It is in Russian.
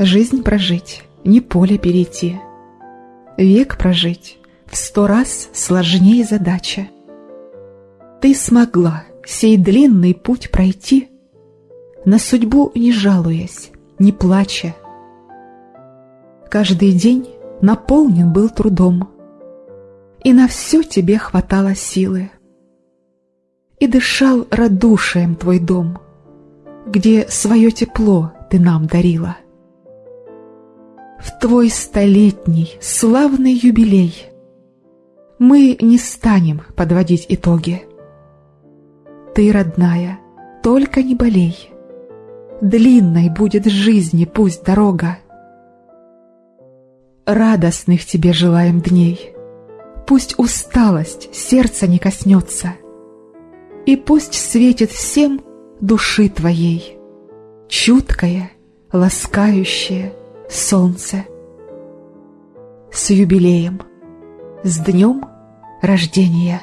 Жизнь прожить, не поле перейти. Век прожить в сто раз сложнее задача. Ты смогла сей длинный путь пройти, На судьбу не жалуясь, не плача. Каждый день наполнен был трудом, И на все тебе хватало силы. И дышал радушием твой дом, Где свое тепло ты нам дарила. В твой столетний славный юбилей. Мы не станем подводить итоги. Ты, родная, только не болей, Длинной будет жизни пусть дорога. Радостных тебе желаем дней, Пусть усталость сердца не коснется, И пусть светит всем души твоей. Чуткое, ласкающее солнце. С юбилеем, с днем рождения!